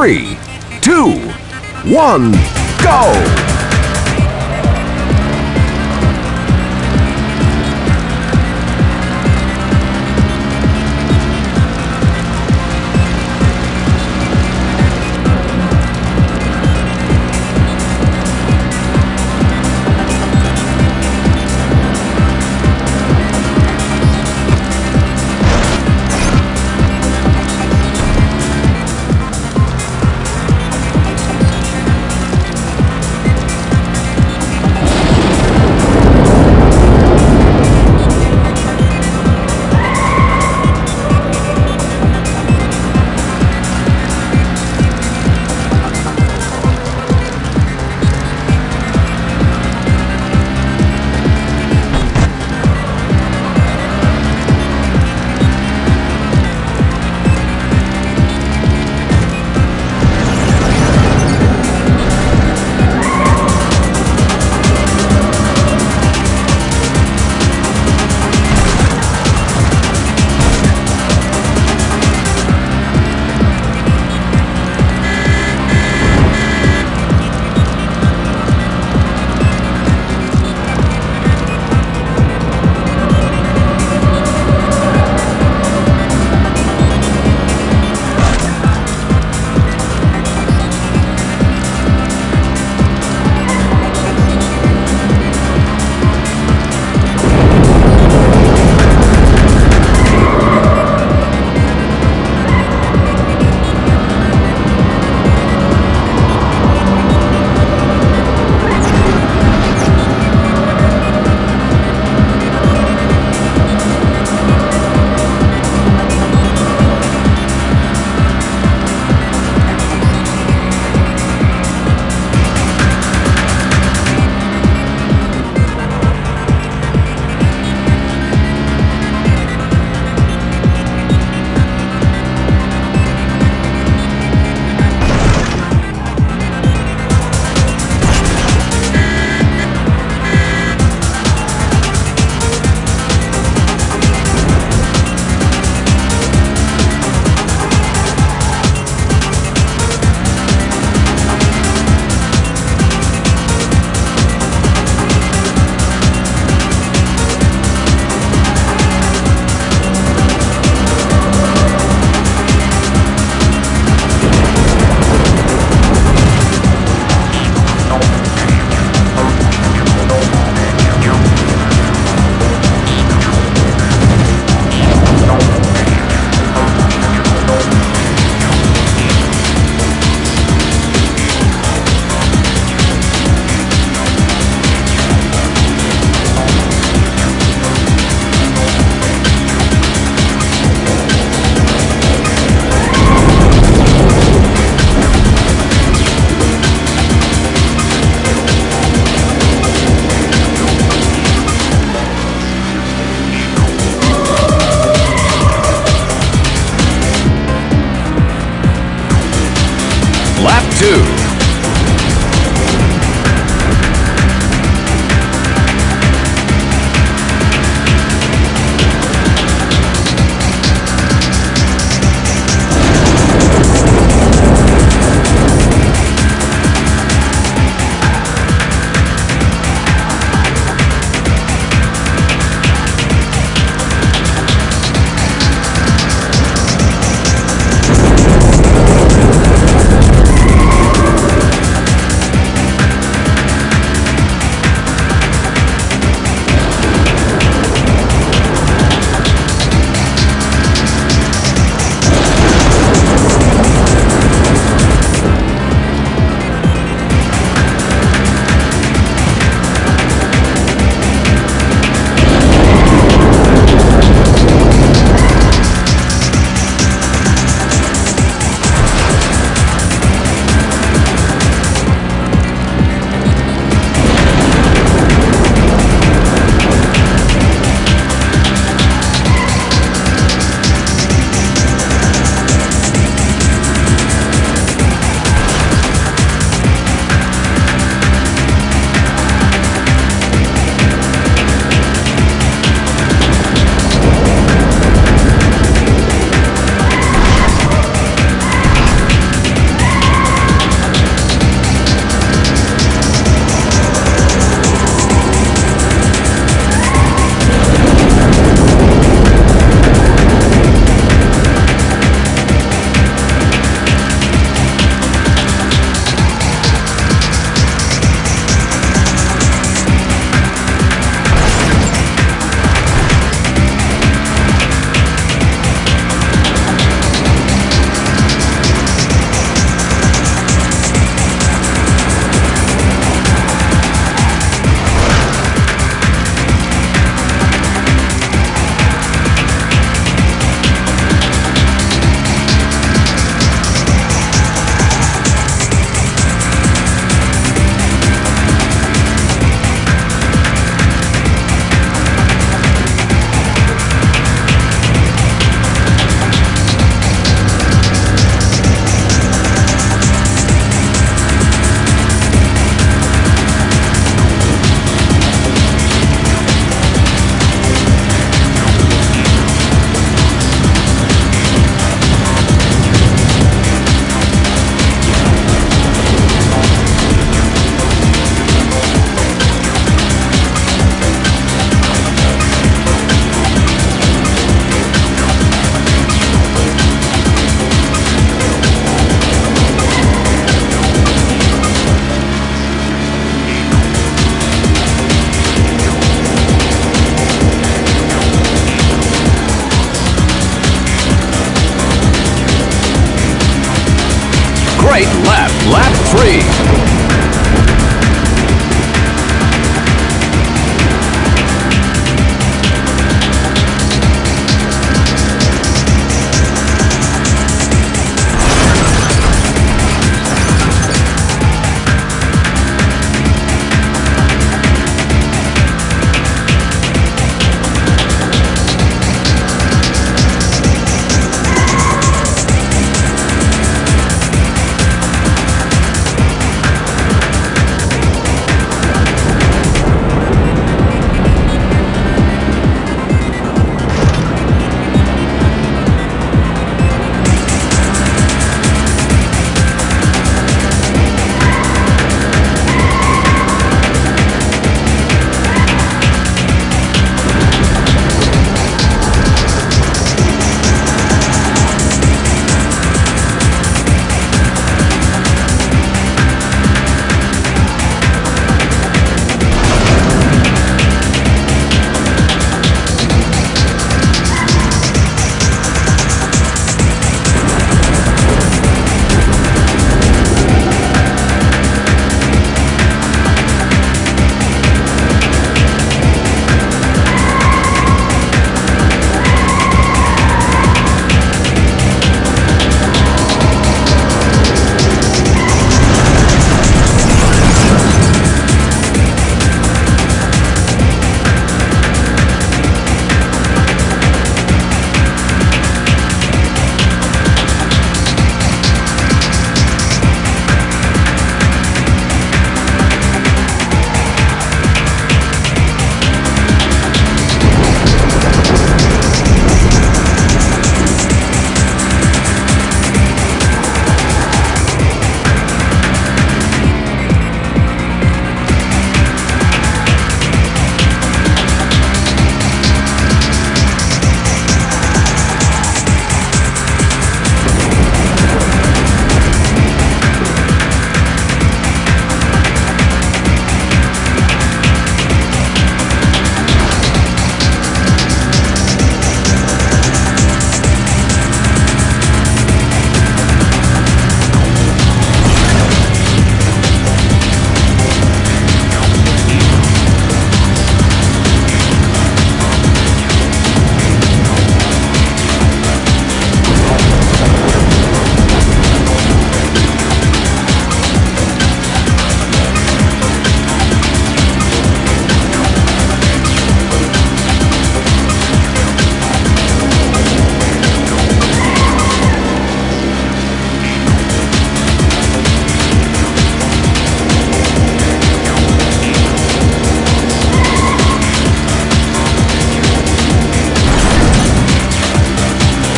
three, two, one, go!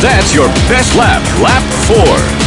That's your best lap, lap four.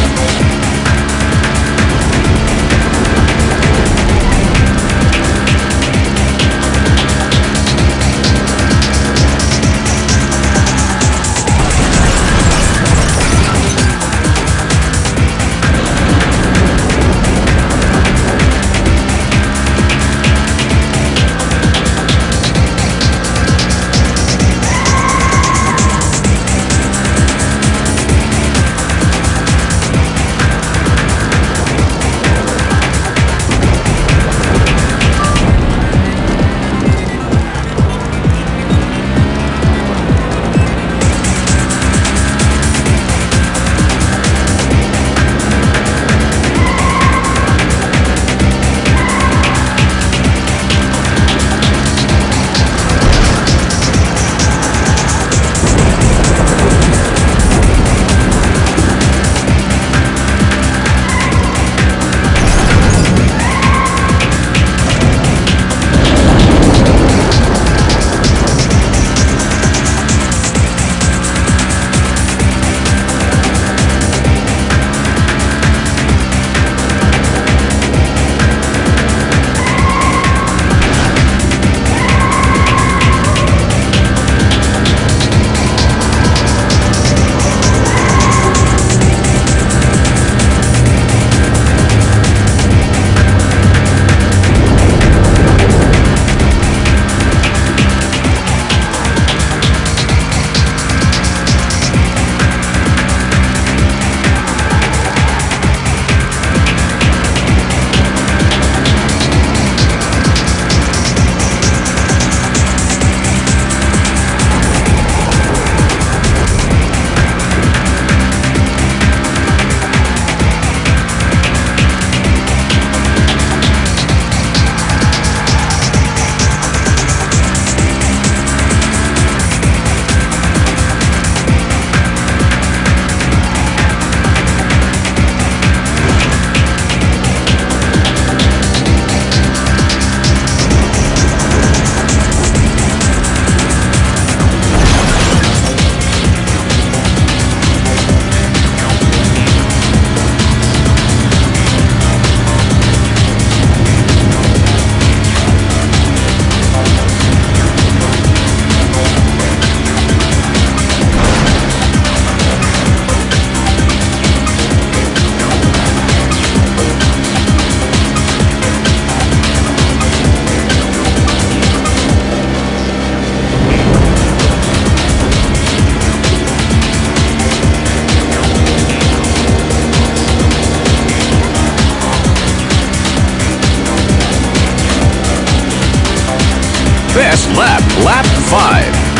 Best lap, lap five.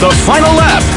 The final lap.